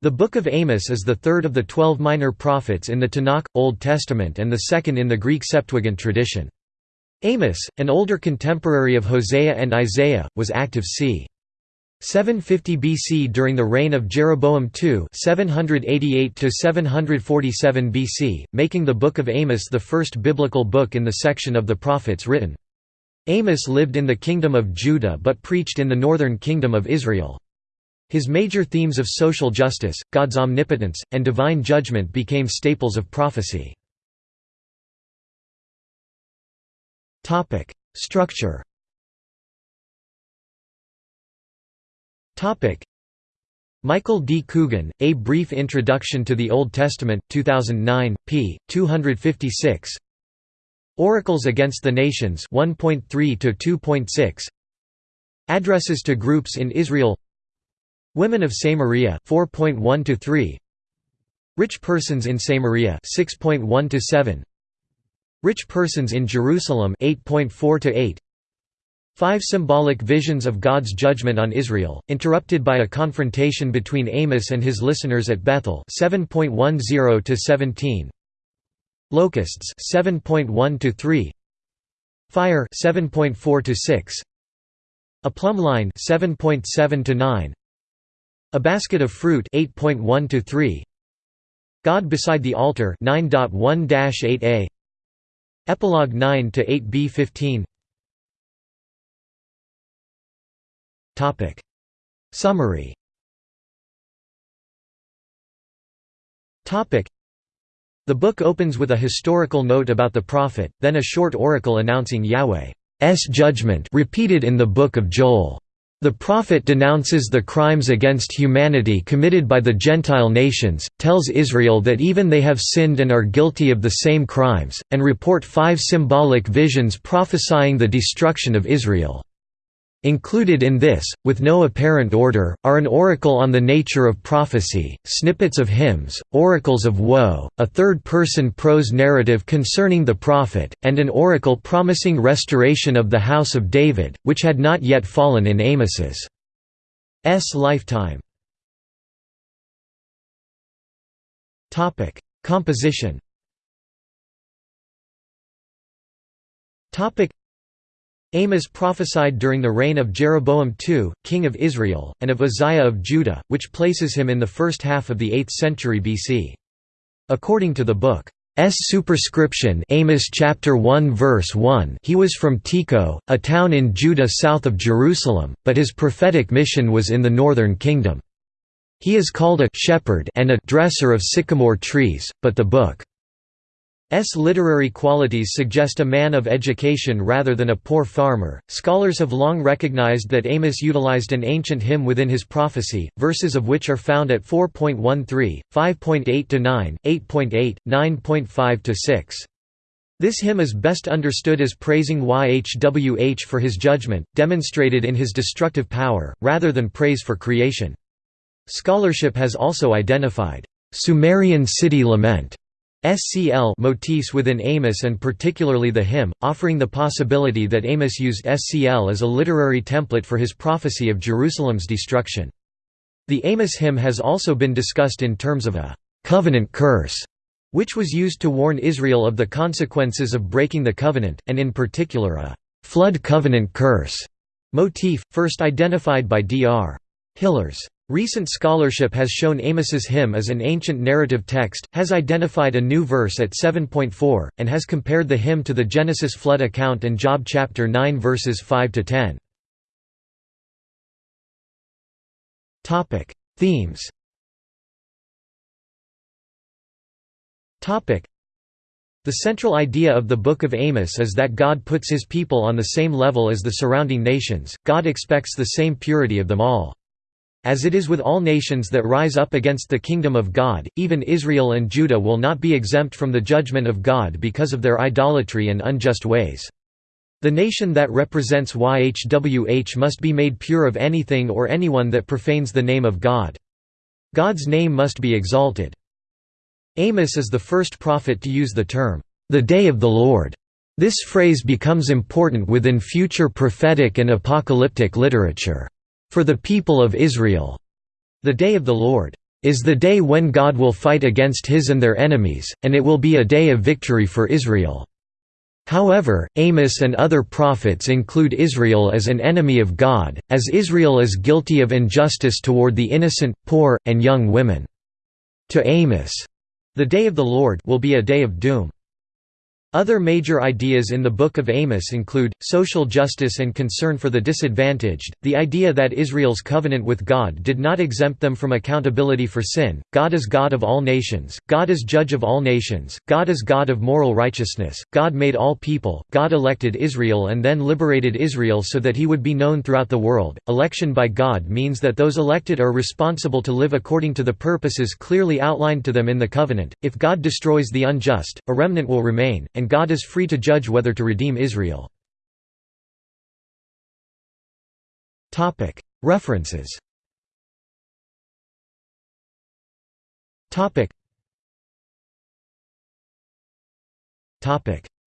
The Book of Amos is the third of the twelve minor prophets in the Tanakh, Old Testament and the second in the Greek Septuagint tradition. Amos, an older contemporary of Hosea and Isaiah, was active c. 750 BC during the reign of Jeroboam II 788–747 BC, making the Book of Amos the first biblical book in the section of the prophets written. Amos lived in the Kingdom of Judah but preached in the northern Kingdom of Israel. His major themes of social justice, God's omnipotence, and divine judgment became staples of prophecy. Structure Michael D. Coogan, A Brief Introduction to the Old Testament, 2009, p. 256 Oracles Against the Nations 1.3 to 2.6 Addresses to Groups in Israel Women of Samaria 4.1 to 3 Rich persons in Samaria 6.1 to 7 Rich persons in Jerusalem 8.4 to 8 Five symbolic visions of God's judgment on Israel, interrupted by a confrontation between Amos and his listeners at Bethel 7.10 to 17 Locusts 7.1 to 3 Fire 7.4 to 6 A plumb line 7.7 to 9 a basket of fruit 8.1 to 3 God beside the altar 9.1-8a Epilogue 9 to 8b 15 Topic. Summary. Topic. The book opens with a historical note about the prophet, then a short oracle announcing Yahweh's judgment repeated in the book of Joel. The prophet denounces the crimes against humanity committed by the Gentile nations, tells Israel that even they have sinned and are guilty of the same crimes, and report five symbolic visions prophesying the destruction of Israel. Included in this, with no apparent order, are an oracle on the nature of prophecy, snippets of hymns, oracles of woe, a third-person prose narrative concerning the prophet, and an oracle promising restoration of the house of David, which had not yet fallen in Amos's lifetime. Composition Amos prophesied during the reign of Jeroboam II, king of Israel, and of Uzziah of Judah, which places him in the first half of the 8th century BC. According to the book's superscription Amos chapter 1 verse 1 he was from Tekoa, a town in Judah south of Jerusalem, but his prophetic mission was in the northern kingdom. He is called a shepherd and a dresser of sycamore trees, but the book S literary qualities suggest a man of education rather than a poor farmer. Scholars have long recognized that Amos utilized an ancient hymn within his prophecy, verses of which are found at 4.13, 5.8 to 9, 8.8, 9.5 to 6. This hymn is best understood as praising Yhwh for his judgment, demonstrated in his destructive power, rather than praise for creation. Scholarship has also identified Sumerian city lament SCL motifs within Amos and particularly the hymn, offering the possibility that Amos used SCL as a literary template for his prophecy of Jerusalem's destruction. The Amos hymn has also been discussed in terms of a «covenant curse», which was used to warn Israel of the consequences of breaking the covenant, and in particular a «flood covenant curse» motif, first identified by Dr. Hillers. Recent scholarship has shown Amos's hymn as an ancient narrative text, has identified a new verse at 7.4, and has compared the hymn to the Genesis flood account and Job chapter 9 verses 5 to 10. Topic: Themes. Topic: The central idea of the Book of Amos is that God puts his people on the same level as the surrounding nations. God expects the same purity of them all. As it is with all nations that rise up against the kingdom of God, even Israel and Judah will not be exempt from the judgment of God because of their idolatry and unjust ways. The nation that represents YHWH must be made pure of anything or anyone that profanes the name of God. God's name must be exalted. Amos is the first prophet to use the term, "...the day of the Lord." This phrase becomes important within future prophetic and apocalyptic literature. For the people of Israel, the day of the Lord is the day when God will fight against his and their enemies, and it will be a day of victory for Israel." However, Amos and other prophets include Israel as an enemy of God, as Israel is guilty of injustice toward the innocent, poor, and young women. To Amos, the day of the Lord will be a day of doom. Other major ideas in the Book of Amos include, social justice and concern for the disadvantaged, the idea that Israel's covenant with God did not exempt them from accountability for sin, God is God of all nations, God is judge of all nations, God is God of moral righteousness, God made all people, God elected Israel and then liberated Israel so that he would be known throughout the world. Election by God means that those elected are responsible to live according to the purposes clearly outlined to them in the covenant. If God destroys the unjust, a remnant will remain and God is free to judge whether to redeem Israel. References.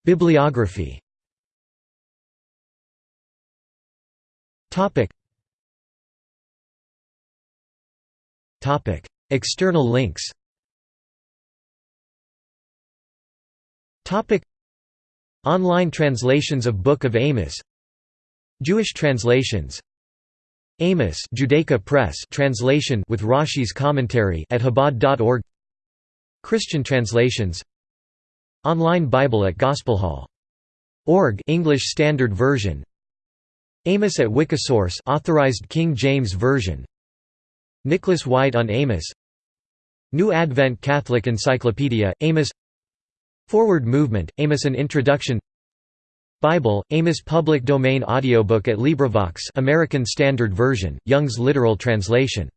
Bibliography. External links Online translations of Book of Amos. Jewish translations. Amos Judaica Press translation with Rashi's commentary at Chabad.org Christian translations. Online Bible at Gospelhall.org English Standard Version. Amos at Wikisource authorized King James Version. Nicholas White on Amos. New Advent Catholic Encyclopedia Amos Forward Movement, Amos An Introduction. Bible, Amos Public Domain Audiobook at LibriVox American Standard Version, Young's literal translation